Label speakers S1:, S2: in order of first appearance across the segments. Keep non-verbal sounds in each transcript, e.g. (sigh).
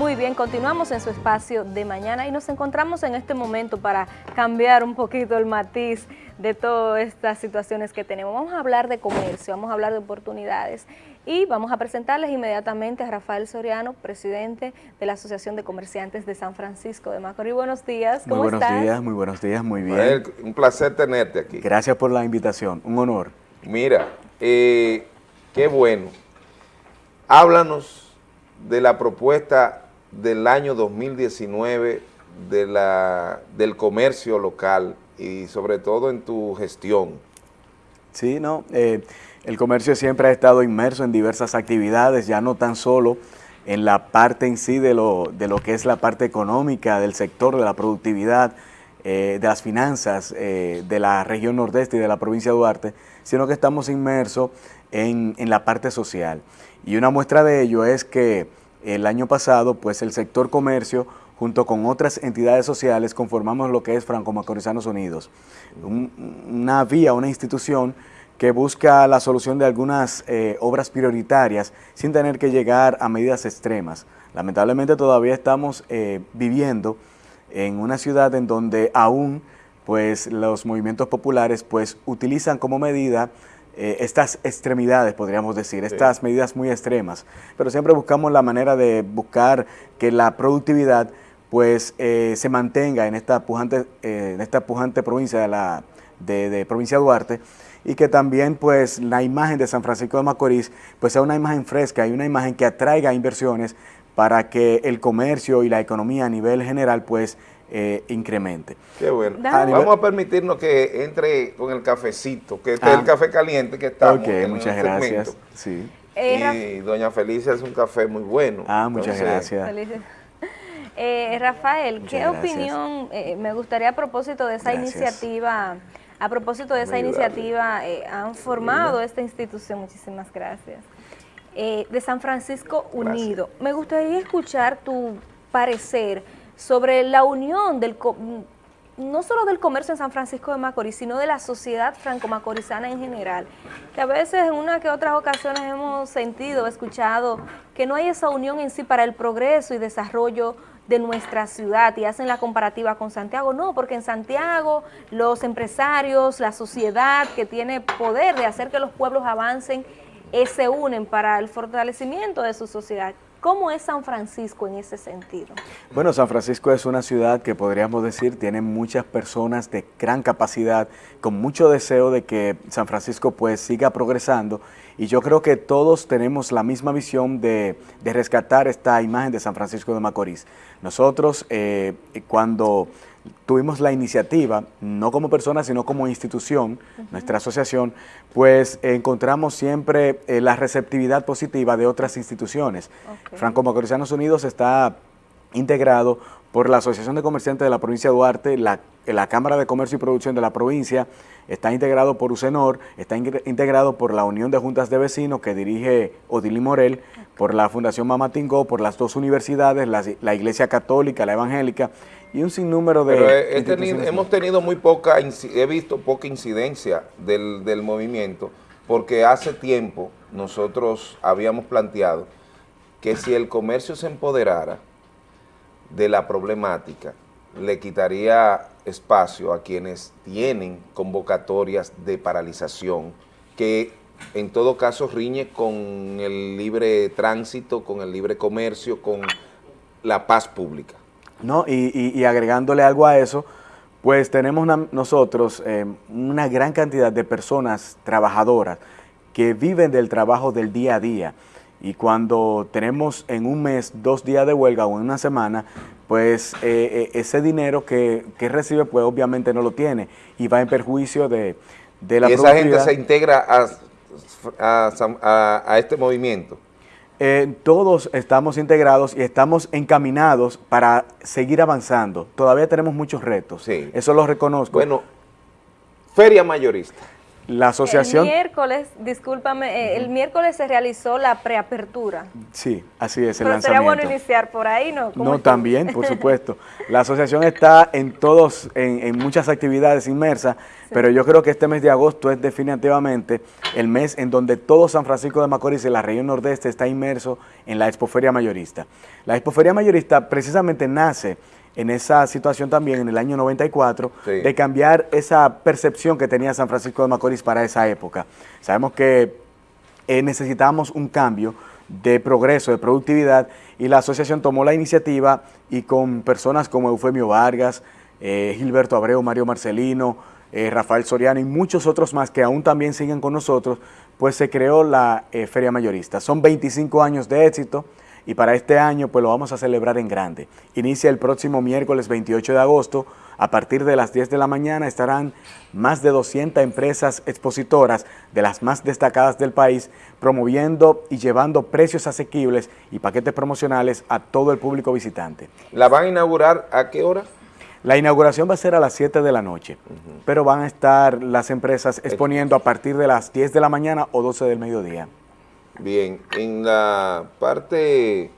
S1: Muy bien, continuamos en su espacio de mañana y nos encontramos en este momento para cambiar un poquito el matiz de todas estas situaciones que tenemos. Vamos a hablar de comercio, vamos a hablar de oportunidades y vamos a presentarles inmediatamente a Rafael Soriano, presidente de la Asociación de Comerciantes de San Francisco de Macorís. Buenos días,
S2: ¿cómo muy buenos días, muy buenos días, muy bien.
S3: un placer tenerte aquí.
S2: Gracias por la invitación, un honor.
S3: Mira, eh, qué bueno. Háblanos de la propuesta del año 2019 de la, del comercio local y sobre todo en tu gestión.
S2: Sí, no, eh, el comercio siempre ha estado inmerso en diversas actividades, ya no tan solo en la parte en sí de lo, de lo que es la parte económica del sector, de la productividad, eh, de las finanzas eh, de la región nordeste y de la provincia de Duarte, sino que estamos inmersos en, en la parte social. Y una muestra de ello es que el año pasado, pues el sector comercio, junto con otras entidades sociales, conformamos lo que es Franco Macorizanos Unidos, una vía, una institución que busca la solución de algunas eh, obras prioritarias sin tener que llegar a medidas extremas. Lamentablemente todavía estamos eh, viviendo en una ciudad en donde aún pues, los movimientos populares pues, utilizan como medida eh, estas extremidades, podríamos decir, estas medidas muy extremas, pero siempre buscamos la manera de buscar que la productividad pues eh, se mantenga en esta pujante, eh, en esta pujante provincia de, la, de, provincia de Duarte y que también pues la imagen de San Francisco de Macorís pues sea una imagen fresca y una imagen que atraiga inversiones para que el comercio y la economía a nivel general pues eh, incremente.
S3: Qué bueno. Vamos a permitirnos que entre con el cafecito, que este es el ah. café caliente que está
S2: Ok, muchas gracias. Sí.
S3: Eh, y doña Felicia es un café muy bueno.
S2: Ah, muchas gracias. (laughs)
S1: Eh, Rafael, ¿qué opinión, me gustaría a propósito de esa iniciativa, a propósito de esa iniciativa, han formado esta institución, muchísimas gracias, de San Francisco Unido. Me gustaría escuchar tu parecer sobre la unión del no solo del comercio en San Francisco de Macorís, sino de la sociedad franco-macorizana en general, que a veces en una que otras ocasiones hemos sentido, escuchado, que no hay esa unión en sí para el progreso y desarrollo de nuestra ciudad y hacen la comparativa con Santiago. No, porque en Santiago los empresarios, la sociedad que tiene poder de hacer que los pueblos avancen, eh, se unen para el fortalecimiento de su sociedad. ¿Cómo es San Francisco en ese sentido?
S2: Bueno, San Francisco es una ciudad que podríamos decir tiene muchas personas de gran capacidad, con mucho deseo de que San Francisco pues siga progresando y yo creo que todos tenemos la misma visión de, rescatar esta imagen de San Francisco de Macorís. Nosotros eh, cuando tuvimos la iniciativa, no como persona, sino como institución, nuestra asociación, pues encontramos siempre eh, la receptividad positiva de otras instituciones. Franco Macorizanos Unidos está integrado por la Asociación de Comerciantes de la provincia de Duarte, la, la, Cámara de Comercio y Producción de la provincia, está integrado por UCENOR, está integrado por la Unión de Juntas de Vecinos que dirige Odili Morel, por la Fundación Mamatingó, por las dos universidades, la, Iglesia Católica, la Evangélica y un sinnúmero de
S3: Hemos tenido muy poca, he visto poca incidencia del, del movimiento, porque hace tiempo nosotros habíamos planteado que si el comercio se empoderara, de la problemática le quitaría espacio a quienes tienen convocatorias de paralización que en todo caso riñe con el libre tránsito, con el libre comercio, con la paz pública.
S2: No, y, agregándole algo a eso, pues tenemos nosotros eh, una gran cantidad de personas trabajadoras que viven del trabajo del día a día, y cuando tenemos en un mes dos días de huelga o en una semana, pues eh, eh, ese dinero que, recibe pues obviamente no lo tiene y va en perjuicio de, de la
S3: ¿Y esa gente se integra a, a, este movimiento?
S2: Eh, todos estamos integrados y estamos encaminados para seguir avanzando. Todavía tenemos muchos retos, sí. eso lo reconozco.
S3: Bueno, feria mayorista.
S2: La asociación...
S1: El miércoles, discúlpame, eh, el miércoles se realizó la preapertura.
S2: Sí, así es,
S1: el Pero sería bueno iniciar por ahí, ¿no?
S2: No, también, por (laughs) supuesto. La asociación está en todos, en, muchas actividades inmersas, pero yo creo que este mes de agosto es definitivamente el mes en donde todo San Francisco de Macorís y la región nordeste está inmerso en la Expoferia Mayorista. La Expoferia Mayorista precisamente nace en esa situación también en el año 94 de cambiar esa percepción que tenía San Francisco de Macorís para esa época. Sabemos que eh, necesitábamos un cambio de progreso, de productividad y la asociación tomó la iniciativa y con personas como Eufemio Vargas, eh, Gilberto Abreu, Mario Marcelino, eh, Rafael Soriano y muchos otros más que aún también siguen con nosotros, pues se creó la Feria Mayorista. Son 25 años de éxito, y para este año pues lo vamos a celebrar en grande. Inicia el próximo miércoles 28 de agosto, a partir de las 10 de la mañana estarán más de 200 empresas expositoras de las más destacadas del país promoviendo y llevando precios asequibles y paquetes promocionales a todo el público visitante.
S3: ¿La van a inaugurar a qué hora?
S2: La inauguración va a ser a las 7 de la noche, pero van a estar las empresas exponiendo a partir de las 10 de la mañana o 12 del mediodía.
S3: Bien, en la parte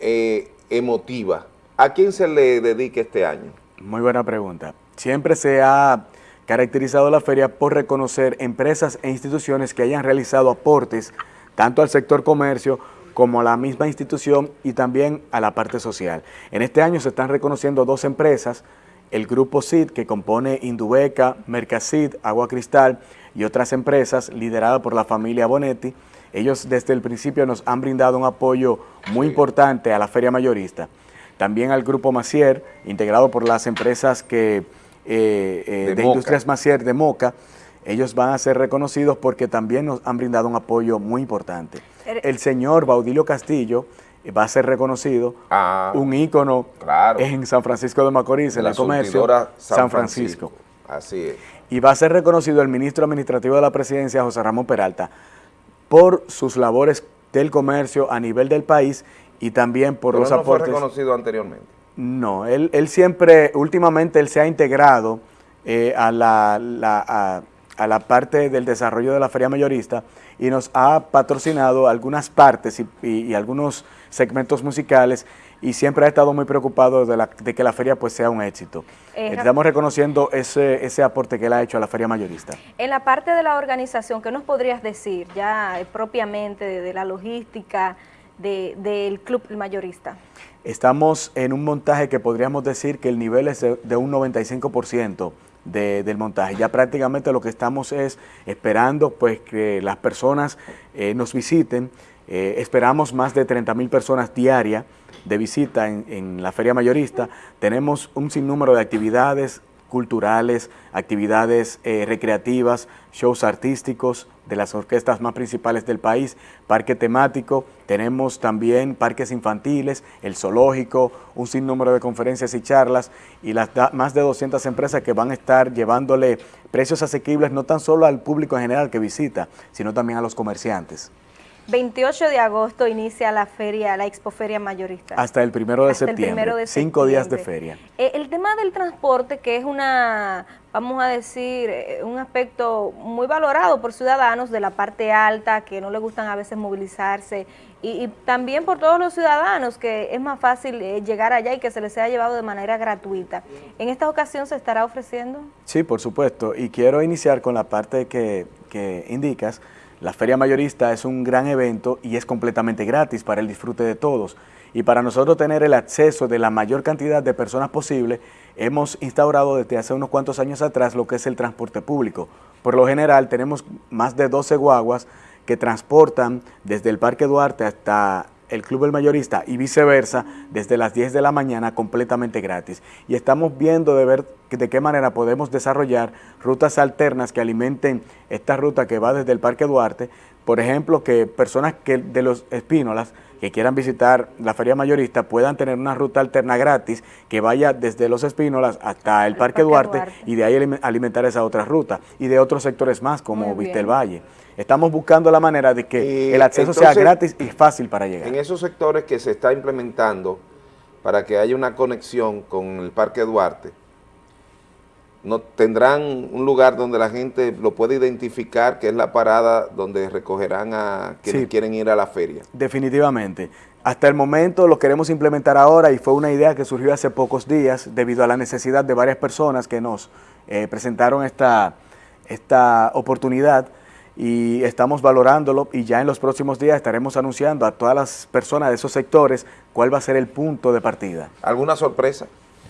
S3: eh, emotiva, ¿a quién se le dedica este año?
S2: Muy buena pregunta. Siempre se ha caracterizado la feria por reconocer empresas e instituciones que hayan realizado aportes tanto al sector comercio como a la misma institución y también a la parte social. En este año se están reconociendo dos empresas, el Grupo CID, que compone Indubeca, Mercacid, Agua Cristal, y otras empresas lideradas por la familia Bonetti. Ellos desde el principio nos han brindado un apoyo muy importante a la feria mayorista. También al Grupo Macier, integrado por las empresas que, eh, eh, de, Industrias Macier de Moca, ellos van a ser reconocidos porque también nos han brindado un apoyo muy importante. El señor Baudilio Castillo va a ser reconocido, ah, un ícono en San Francisco de Macorís, en el comercio, San Francisco.
S3: Así es
S2: y va a ser reconocido el ministro administrativo de la presidencia, José Ramón Peralta, por sus labores del comercio a nivel del país y también por los no aportes.
S3: fue reconocido anteriormente?
S2: No, él, siempre, últimamente él se ha integrado eh, a, la, a, la, parte del desarrollo de la feria mayorista y nos ha patrocinado algunas partes y algunos segmentos musicales y siempre ha estado muy preocupado de, que la feria pues sea un éxito. Eh, Estamos reconociendo ese, ese aporte que él ha hecho a la feria mayorista.
S1: En la parte de la organización, ¿qué nos podrías decir ya eh, propiamente de, la logística del club mayorista?
S2: Estamos en un montaje que podríamos decir que el nivel es de, un 95% del montaje. Ya prácticamente lo que estamos es esperando pues que las personas eh, nos visiten. esperamos más de 30 mil personas diarias de visita en, la feria mayorista, tenemos un sinnúmero de actividades culturales, actividades eh, recreativas, shows artísticos de las orquestas más principales del país, parque temático, tenemos también parques infantiles, el zoológico, un sinnúmero de conferencias y charlas y las más de 200 empresas que van a estar llevándole precios asequibles no tan solo al público en general que visita, sino también a los comerciantes.
S1: 28 de agosto inicia la feria, la expoferia mayorista.
S2: Hasta el primero de, septiembre, cinco días de feria.
S1: Eh, el tema del transporte, que es una, vamos a decir, eh, un aspecto muy valorado por ciudadanos de la parte alta, que no les gustan a veces movilizarse, y, también por todos los ciudadanos, que es más fácil eh, llegar allá y que se les sea llevado de manera gratuita. ¿En esta ocasión se estará ofreciendo?
S2: Sí, por supuesto, y quiero iniciar con la parte que, que indicas, la Feria Mayorista es un gran evento y es completamente gratis para el disfrute de todos. Y para nosotros tener el acceso de la mayor cantidad de personas posible, hemos instaurado desde hace unos cuantos años atrás lo que es el transporte público. Por lo general tenemos más de 12 guaguas que transportan desde el Parque Duarte hasta el Club El Mayorista y viceversa desde las 10 de la mañana completamente gratis. Y estamos viendo de ver de qué manera podemos desarrollar rutas alternas que alimenten esta ruta que va desde el Parque Duarte. Por ejemplo, que personas que de los Espínolas que quieran visitar la Feria Mayorista puedan tener una ruta alterna gratis que vaya desde los Espínolas hasta el, Parque, Duarte, y de ahí alimentar esa otra ruta y de otros sectores más como Vistel Valle. Estamos buscando la manera de que el acceso sea gratis y fácil para llegar.
S3: En esos sectores que se está implementando para que haya una conexión con el Parque Duarte, no tendrán un lugar donde la gente lo puede identificar, que es la parada donde recogerán a quienes quieren ir a la feria.
S2: Definitivamente. Hasta el momento lo queremos implementar ahora y fue una idea que surgió hace pocos días debido a la necesidad de varias personas que nos eh, presentaron esta, esta oportunidad y estamos valorándolo y ya en los próximos días estaremos anunciando a todas las personas de esos sectores cuál va a ser el punto de partida.
S3: ¿Alguna sorpresa?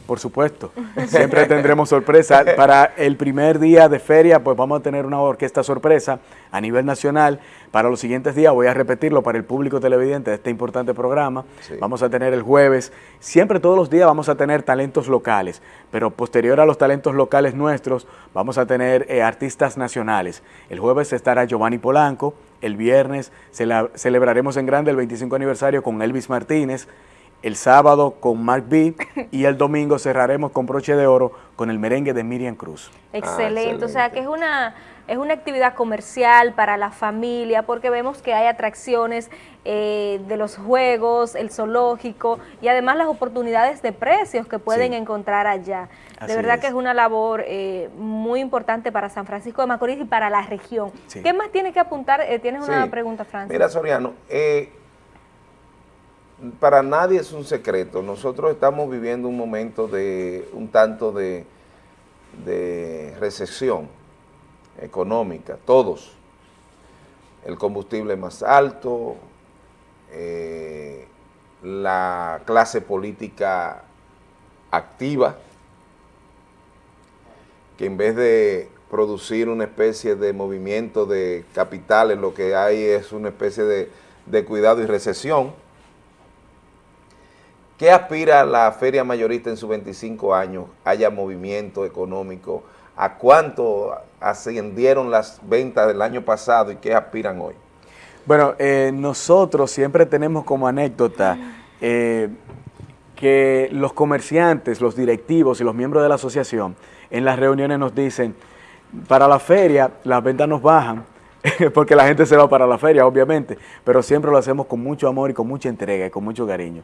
S2: Por supuesto, siempre tendremos sorpresa. Para el primer día de feria, pues vamos a tener una orquesta sorpresa a nivel nacional. Para los siguientes días, voy a repetirlo para el público televidente de este importante programa. Vamos a tener el jueves, siempre todos los días vamos a tener talentos locales, pero posterior a los talentos locales nuestros, vamos a tener eh, artistas nacionales. El jueves estará Giovanni Polanco, el viernes celebraremos en grande el 25 aniversario con Elvis Martínez, el sábado con Mark B y el domingo cerraremos con broche de oro con el merengue de Miriam Cruz.
S1: Excelente, o sea que es una, es una actividad comercial para la familia porque vemos que hay atracciones eh, de los juegos, el zoológico y además las oportunidades de precios que pueden encontrar allá. de verdad que es una labor eh, muy importante para San Francisco de Macorís y para la región. ¿Qué más tiene que apuntar? Eh, tienes una pregunta, Francis.
S3: Mira, Soriano, eh, para nadie es un secreto. Nosotros estamos viviendo un momento de un tanto de, recesión económica, todos. El combustible más alto, eh, la clase política activa, que en vez de producir una especie de movimiento de capitales, lo que hay es una especie de, de cuidado y recesión, ¿Qué aspira la feria mayorista en sus 25 años? Haya movimiento económico. ¿A cuánto ascendieron las ventas del año pasado y qué aspiran hoy?
S2: Bueno, eh, nosotros siempre tenemos como anécdota eh, que los comerciantes, los directivos y los miembros de la asociación en las reuniones nos dicen, para la feria las ventas nos bajan, (laughs) porque la gente se va para la feria, obviamente, pero siempre lo hacemos con mucho amor y con mucha entrega y con mucho cariño.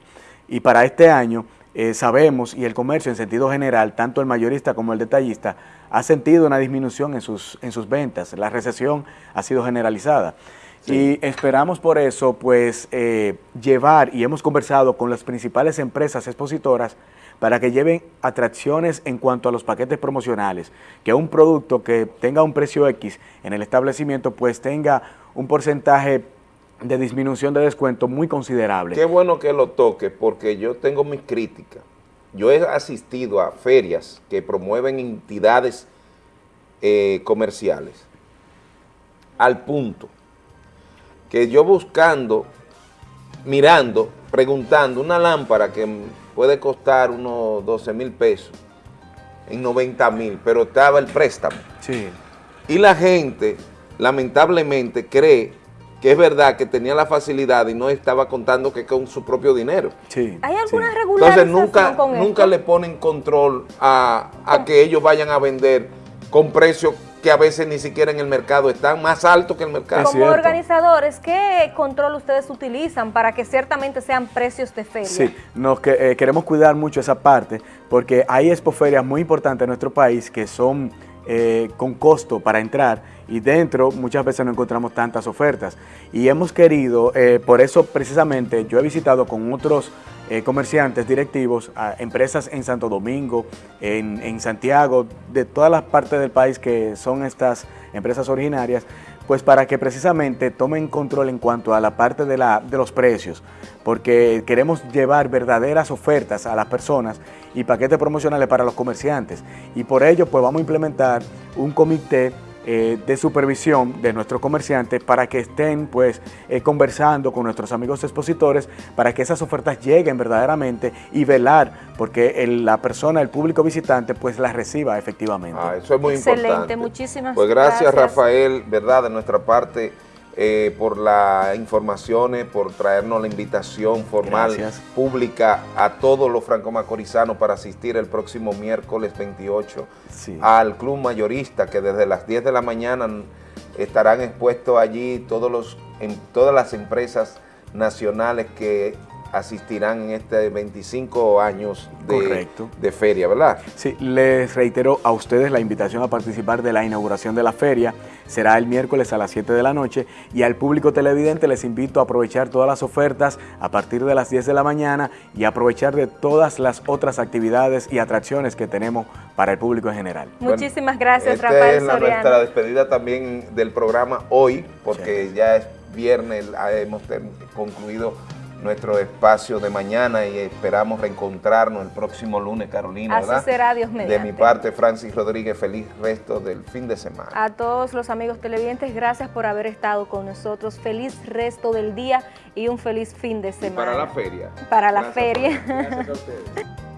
S2: Y para este año eh, sabemos, y el comercio en sentido general, tanto el mayorista como el detallista, ha sentido una disminución en sus, en sus ventas. La recesión ha sido generalizada. Y esperamos por eso, pues, eh, llevar, y hemos conversado con las principales empresas expositoras, para que lleven atracciones en cuanto a los paquetes promocionales, que un producto que tenga un precio X en el establecimiento, pues tenga un porcentaje de disminución de descuento muy considerable.
S3: Qué bueno que lo toque, porque yo tengo mis críticas. Yo he asistido a ferias que promueven entidades eh, comerciales, al punto que yo buscando, mirando, preguntando, una lámpara que puede costar unos 12 mil pesos, en 90 mil, pero estaba el préstamo.
S2: Sí.
S3: Y la gente, lamentablemente, cree que es verdad que tenía la facilidad y no estaba contando que con su propio dinero.
S1: Sí, ¿Hay alguna
S3: sí. Entonces nunca, nunca le ponen control a, a que ellos vayan a vender con precios que a veces ni siquiera en el mercado están más altos que el mercado.
S1: Como organizadores, ¿qué control ustedes utilizan para que ciertamente sean precios de feria?
S2: Sí, nos que, eh, queremos cuidar mucho esa parte porque hay expoferias muy importantes en nuestro país que son eh, con costo para entrar y dentro muchas veces no encontramos tantas ofertas. Y hemos querido, eh, por eso precisamente yo he visitado con otros eh, comerciantes directivos, empresas en Santo Domingo, en, en Santiago, de todas las partes del país que son estas empresas originarias, pues para que precisamente tomen control en cuanto a la parte de, la, de los precios, porque queremos llevar verdaderas ofertas a las personas y paquetes promocionales para los comerciantes. Y por ello, pues vamos a implementar un comité eh, de supervisión de nuestros comerciantes para que estén pues eh, conversando con nuestros amigos expositores para que esas ofertas lleguen verdaderamente y velar porque la persona, el público visitante pues las reciba efectivamente.
S3: Ah, eso es muy
S1: Excelente,
S3: importante.
S1: muchísimas
S3: pues gracias. gracias Rafael, verdad, de nuestra parte eh, por las informaciones, por traernos la invitación formal pública a todos los franco-macorizanos para asistir el próximo miércoles 28 al Club Mayorista, que desde las 10 de la mañana estarán expuestos allí todos los, en, todas las empresas nacionales que asistirán en este 25 años de, de, feria, ¿verdad?
S2: Sí, les reitero a ustedes la invitación a participar de la inauguración de la feria. Será el miércoles a las 7 de la noche y al público televidente les invito a aprovechar todas las ofertas a partir de las 10 de la mañana y aprovechar de todas las otras actividades y atracciones que tenemos para el público en general.
S1: Muchísimas gracias, esta Rafael
S3: es nuestra despedida también del programa hoy, porque ya es viernes, hemos concluido nuestro espacio de mañana y esperamos reencontrarnos el próximo lunes, Carolina.
S1: Así será, Dios mediante.
S3: De mi parte, Francis Rodríguez, feliz resto del fin de semana.
S1: A todos los amigos televidentes, gracias por haber estado con nosotros. Feliz resto del día y un feliz fin de semana.
S3: para la feria.
S1: Para la feria. Gracias a (laughs) ustedes.